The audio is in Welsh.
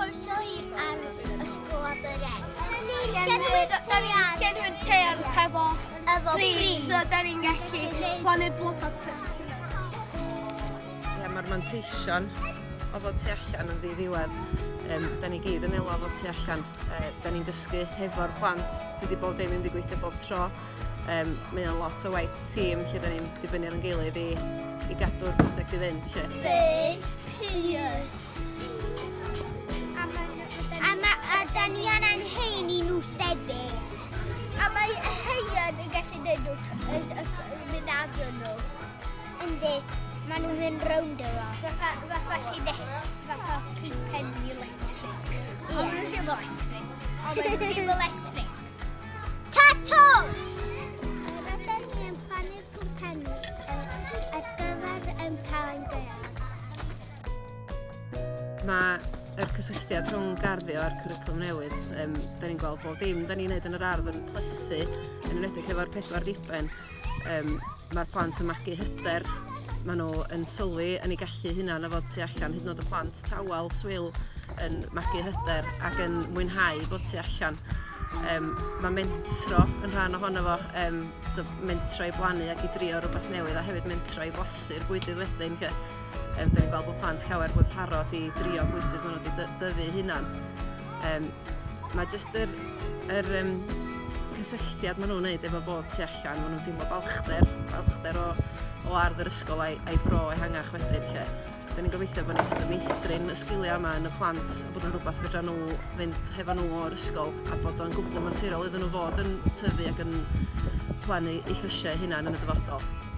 croeso i'r ar ysgol Aberen. Da ni'n llenwi'r tears hefo pris, so da ni'n gallu plannu bloda Ie, mae'r manteision o fod tu allan yn ddiddiwedd. Um, da ni gyd yn elo fod tu allan. Uh, da ni'n dysgu hefo'r plant. Dydy bob dim yn digwyddio bob tro. Um, mae o'n lot o waith tîm lle da ni'n dibynnu ar yn gilydd i, i gadw'r prosiect i fynd. Lle. Fe, Pius. yn i'n anhen i nhw sefyll. A mae y heion yn gallu neud nhw mynd adro nhw. Yndi, maen nhw'n mynd rownd efo. Fatha, fatha llinell, fatha peipen electric. Ie. Ond nhw'n ddim electric. Ond nhw'n sy'n electric. Tatws! Rydyn ni yn plannu cwmpenu ar gyfer yn Mae y cysylltiad rhwng garddio a'r cwricwlwm newydd, um, da ni'n gweld bob dim, da ni'n neud yn yr ardd yn plethu, yn enwedig efo'r pedwar diben. Um, Mae'r plant yn magu hyder, maen nhw yn sylwi yn ei gallu hunan a fod tu allan, hyd yn oed y plant tawel, swil, yn magu hyder ac yn mwynhau bod tu allan. Um, mae mentro yn rhan ohono fo, um, mentro i blannu ac i drio rhywbeth newydd a hefyd mentro i blasu'r bwydydd wedyn. Ke. Um, Dyn ni'n gweld bod plant llawer mwy parod i drio gwydydd maen nhw wedi dyfu hunan. Um, mae jyst yr, yr um, cysylltiad maen nhw'n neud efo bod tu allan, maen nhw'n teimlo balchder, balchder o, o ardd yr ysgol a'i, ai fro a'i hangach wedyn lle. Dyn ni'n gobeithio bod ni'n jyst yn meithrin y sgiliau yma yn y plant a bod yn rhywbeth fedra nhw fynd hefo nhw o'r ysgol a bod o'n gwbl naturiol iddyn nhw fod yn tyfu ac yn plannu eu llysiau hunan yn y dyfodol.